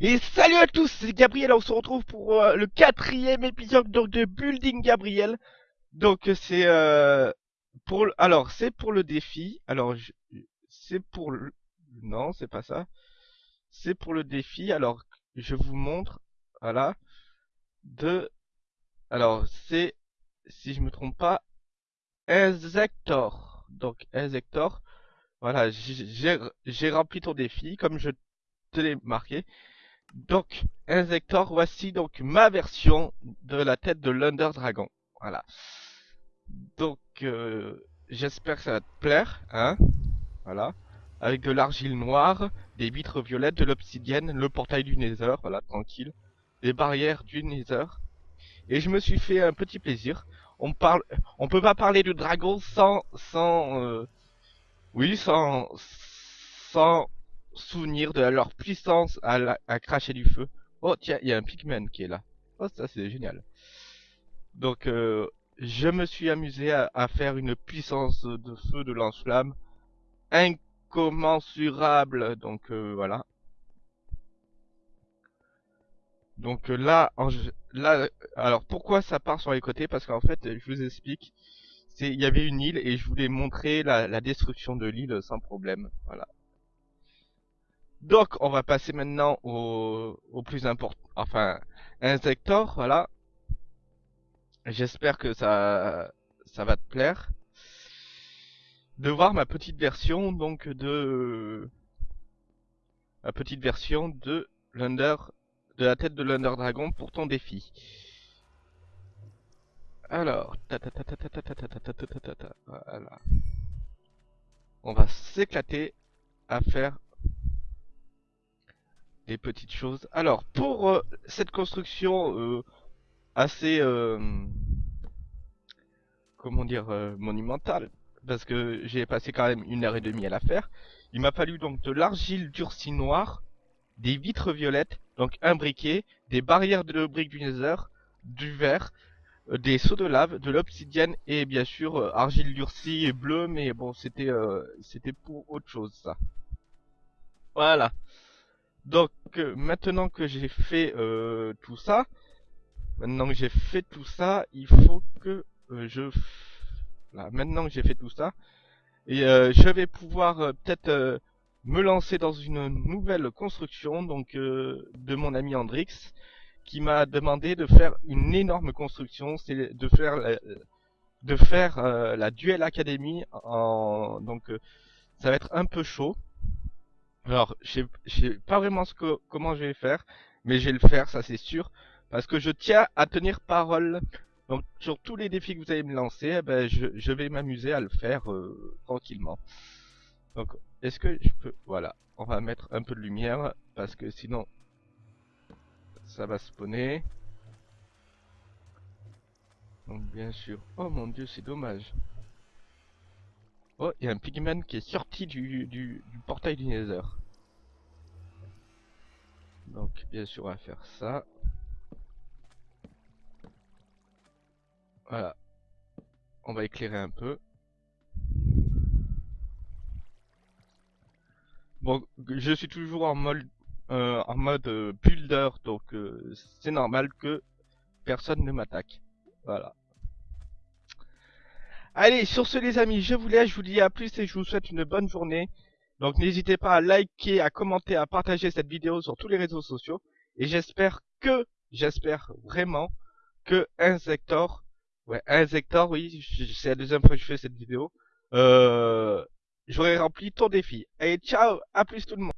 Et salut à tous, c'est Gabriel, on se retrouve pour euh, le quatrième épisode donc, de Building Gabriel. Donc c'est euh, pour le- alors c'est pour le défi. Alors c'est pour le non c'est pas ça. C'est pour le défi. Alors je vous montre voilà de alors c'est si je me trompe pas Inzector. Donc Inzector. Voilà j'ai rempli ton défi comme je te l'ai marqué. Donc, Inzector, voici donc ma version de la tête de l'Under Dragon. Voilà. Donc, euh, j'espère que ça va te plaire, hein. Voilà. Avec de l'argile noire, des vitres violettes, de l'obsidienne, le portail du Nether, voilà, tranquille. Les barrières du Nether. Et je me suis fait un petit plaisir. On parle, on peut pas parler de dragon sans, sans, euh, oui, sans, sans souvenir de leur puissance à, cracher du feu. Oh tiens, il y a un pigman qui est là. Oh ça c'est génial. Donc euh, je me suis amusé à, faire une puissance de feu de lance-flamme incommensurable. Donc euh, voilà. Donc euh, là, alors pourquoi ça part sur les côtés? Parce qu'en fait, je vous explique. Il y avait une île et je voulais montrer la destruction de l'île sans problème. Voilà. Donc, on va passer maintenant au, plus important, enfin, Insector, voilà. J'espère que ça, ça va te plaire. De voir ma petite version, donc, de, ma petite version de l'Under, de la tête de l'Under Dragon pour ton défi. Alors, voilà. On va s'éclater à faire des petites choses. Alors, pour euh, cette construction euh, assez, euh, comment dire, monumentale, parce que j'ai passé quand même une heure et demie à la faire, il m'a fallu donc de l'argile durcie noire, des vitres violettes, donc un briquet, des barrières de briques du nether, du verre, des seaux de lave, de l'obsidienne et bien sûr argile durcie et bleue, mais bon, c'était c'était pour autre chose ça. Voilà. Donc euh, maintenant que j'ai fait euh, tout ça, maintenant que j'ai fait tout ça, il faut que euh, je là, maintenant que j'ai fait tout ça, et euh, je vais pouvoir euh, peut-être euh, me lancer dans une nouvelle construction donc de mon ami Andrix qui m'a demandé de faire une énorme construction, c'est de faire la, de faire la Duel Academy en donc ça va être un peu chaud. Alors, je sais pas vraiment ce que, comment je vais faire, mais je vais le faire, ça c'est sûr, parce que je tiens à tenir parole. Donc, sur tous les défis que vous allez me lancer, eh ben, je, je vais m'amuser à le faire euh, tranquillement. Donc, est-ce que je peux... Voilà, on va mettre un peu de lumière, parce que sinon, ça va spawner. Donc, bien sûr... Oh mon dieu, c'est dommage. Oh, il y a un pigman qui est sorti du, du, du portail du Nether. Donc, bien sûr, on va faire ça. Voilà. On va éclairer un peu. Bon, je suis toujours en mode, euh, en mode euh, builder, donc euh, c'est normal que personne ne m'attaque. Voilà. Allez, sur ce les amis, je vous laisse, je vous dis à plus et je vous souhaite une bonne journée. Donc n'hésitez pas à liker, à commenter, à partager cette vidéo sur tous les réseaux sociaux. Et j'espère que, j'espère vraiment que Insector, ouais, Insector, oui, c'est la deuxième fois que je fais cette vidéo, euh, j'aurai rempli ton défi. Allez, ciao, à plus tout le monde.